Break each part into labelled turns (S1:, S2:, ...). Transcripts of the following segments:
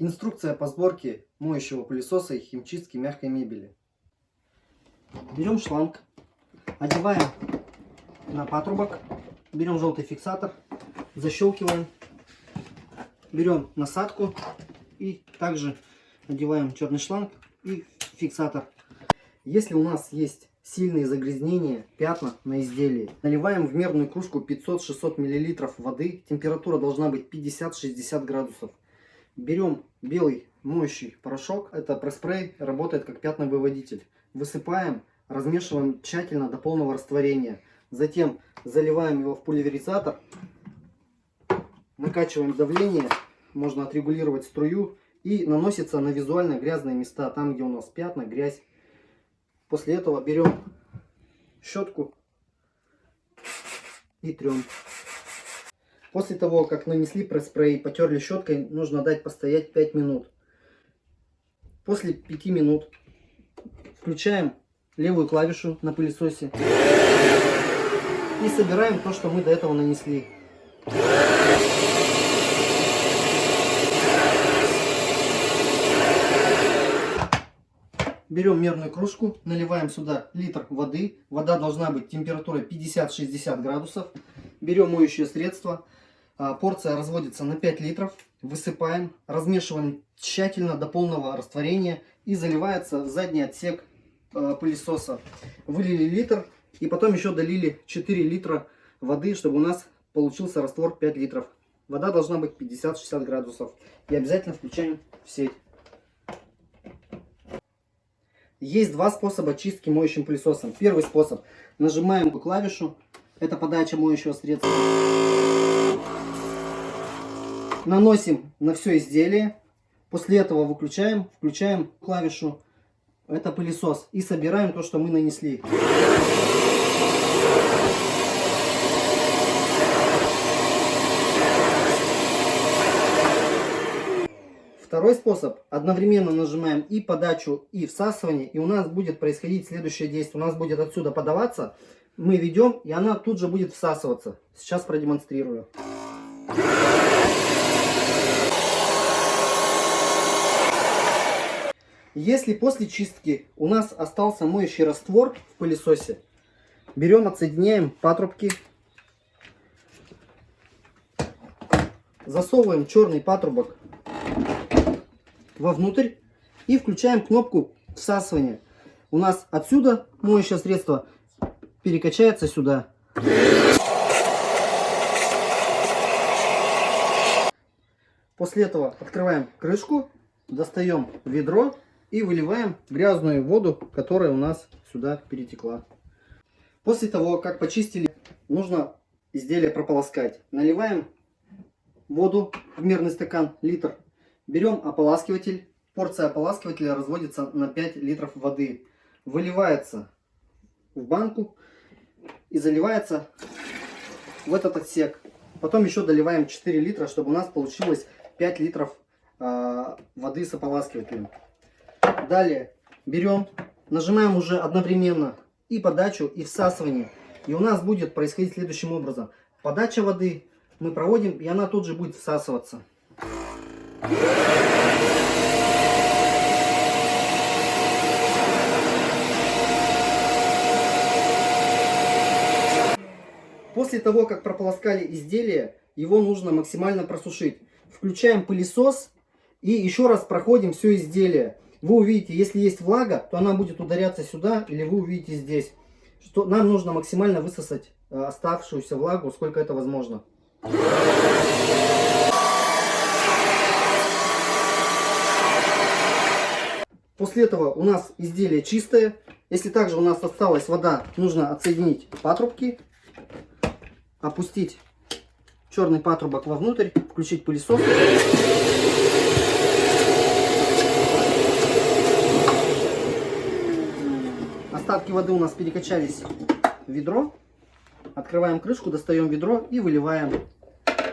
S1: Инструкция по сборке моющего пылесоса и химчистки мягкой мебели. Берем шланг, одеваем на патрубок, берем желтый фиксатор, защелкиваем, берем насадку и также надеваем черный шланг и фиксатор. Если у нас есть сильные загрязнения, пятна на изделии, наливаем в мерную кружку 500-600 мл воды, температура должна быть 50-60 градусов. Берем белый моющий порошок, это пресс-спрей, работает как пятновыводитель. Высыпаем, размешиваем тщательно до полного растворения. Затем заливаем его в пульверизатор, накачиваем давление, можно отрегулировать струю и наносится на визуально грязные места, там где у нас пятна, грязь. После этого берем щетку и трем. После того, как нанесли пресс-спрей, потерли щеткой, нужно дать постоять 5 минут. После 5 минут включаем левую клавишу на пылесосе и собираем то, что мы до этого нанесли. Берем мерную кружку, наливаем сюда литр воды. Вода должна быть температурой 50-60 градусов. Берем моющее средство, порция разводится на 5 литров. Высыпаем, размешиваем тщательно до полного растворения и заливается в задний отсек а, пылесоса. Вылили литр и потом еще долили 4 литра воды, чтобы у нас получился раствор 5 литров. Вода должна быть 50-60 градусов. И обязательно включаем в сеть. Есть два способа чистки моющим пылесосом. Первый способ. Нажимаем клавишу. Это подача моющего средства наносим на все изделие. После этого выключаем, включаем клавишу, это пылесос, и собираем то, что мы нанесли. Второй способ. Одновременно нажимаем и подачу, и всасывание. И у нас будет происходить следующее действие. У нас будет отсюда подаваться. Мы ведем, и она тут же будет всасываться. Сейчас продемонстрирую. Если после чистки у нас остался моющий раствор в пылесосе, берем, отсоединяем патрубки, засовываем черный патрубок вовнутрь и включаем кнопку всасывания. У нас отсюда моющее средство перекачается сюда. После этого открываем крышку, достаем ведро и выливаем грязную воду, которая у нас сюда перетекла. После того, как почистили, нужно изделие прополоскать. Наливаем воду в мерный стакан, литр. Берем ополаскиватель. Порция ополаскивателя разводится на 5 литров воды. Выливается в банку и заливается в этот отсек. Потом еще доливаем 4 литра, чтобы у нас получилось 5 литров э, воды с ополаскивателем. Далее берем, нажимаем уже одновременно и подачу, и всасывание. И у нас будет происходить следующим образом. Подача воды мы проводим, и она тут же будет всасываться. После того, как прополоскали изделие, его нужно максимально просушить. Включаем пылесос и еще раз проходим все изделие вы увидите, если есть влага, то она будет ударяться сюда, или вы увидите здесь. Что нам нужно максимально высосать э, оставшуюся влагу, сколько это возможно. После этого у нас изделие чистое. Если также у нас осталась вода, нужно отсоединить патрубки, опустить черный патрубок вовнутрь, включить пылесос. Остатки воды у нас перекачались в ведро. Открываем крышку, достаем ведро и выливаем.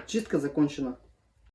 S1: Чистка закончена.